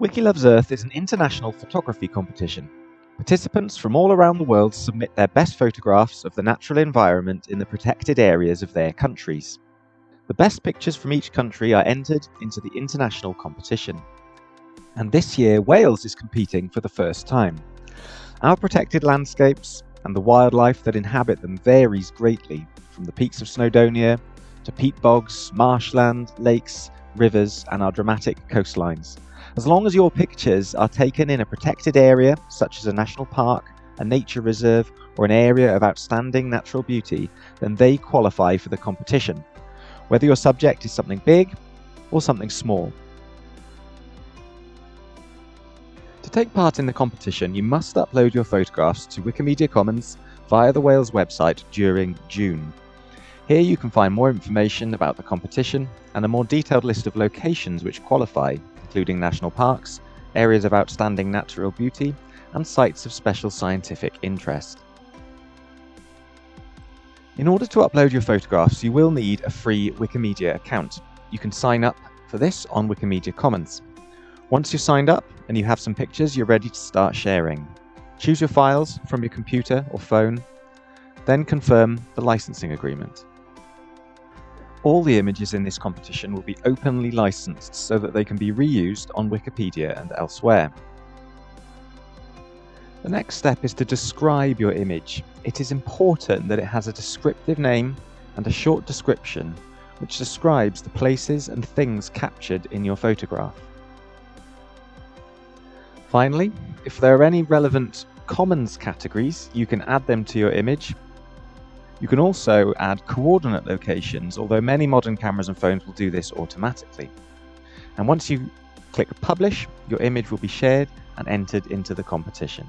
Wiki Loves Earth is an international photography competition. Participants from all around the world submit their best photographs of the natural environment in the protected areas of their countries. The best pictures from each country are entered into the international competition. And this year, Wales is competing for the first time. Our protected landscapes and the wildlife that inhabit them varies greatly, from the peaks of Snowdonia to peat bogs, marshland, lakes, rivers, and our dramatic coastlines. As long as your pictures are taken in a protected area, such as a national park, a nature reserve, or an area of outstanding natural beauty, then they qualify for the competition, whether your subject is something big or something small. To take part in the competition, you must upload your photographs to Wikimedia Commons via the Wales website during June. Here you can find more information about the competition and a more detailed list of locations which qualify, including national parks, areas of outstanding natural beauty, and sites of special scientific interest. In order to upload your photographs, you will need a free Wikimedia account. You can sign up for this on Wikimedia Commons. Once you're signed up and you have some pictures, you're ready to start sharing. Choose your files from your computer or phone, then confirm the licensing agreement. All the images in this competition will be openly licensed so that they can be reused on Wikipedia and elsewhere. The next step is to describe your image. It is important that it has a descriptive name and a short description which describes the places and things captured in your photograph. Finally, if there are any relevant Commons categories, you can add them to your image you can also add coordinate locations, although many modern cameras and phones will do this automatically. And once you click publish, your image will be shared and entered into the competition.